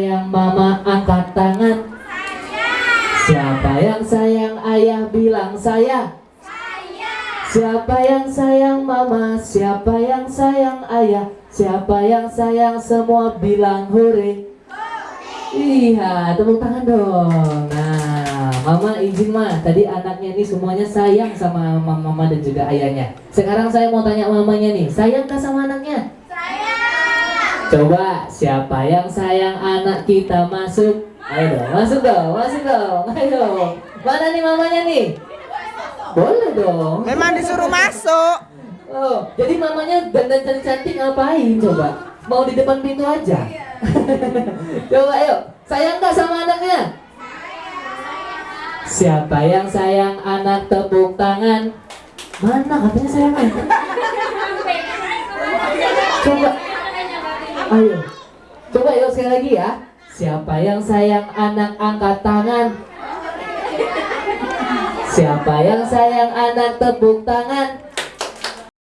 Sayang mama angkat tangan. Siapa yang sayang ayah bilang saya? Siapa yang sayang mama? Siapa yang sayang ayah? Siapa yang sayang semua bilang hore? Iya tepuk tangan dong. Nah mama izin mah Tadi anaknya ini semuanya sayang sama mama dan juga ayahnya. Sekarang saya mau tanya mamanya nih Sayang gak sama anaknya? Coba siapa yang sayang anak kita masuk? Ayo dong, masuk dong, masuk dong. Ayo. Mana nih mamanya nih? Boleh dong. Memang disuruh masuk. Oh, jadi mamanya dandan cantik-cantik ngapain coba? Mau di depan pintu aja. coba ayo. Sayang nggak sama anaknya? Siapa yang sayang anak tepuk tangan? Mana katanya sayang anak? Coba Ayo. Coba yuk sekali lagi ya. Siapa yang sayang anak angkat tangan? Siapa yang sayang anak tepuk tangan?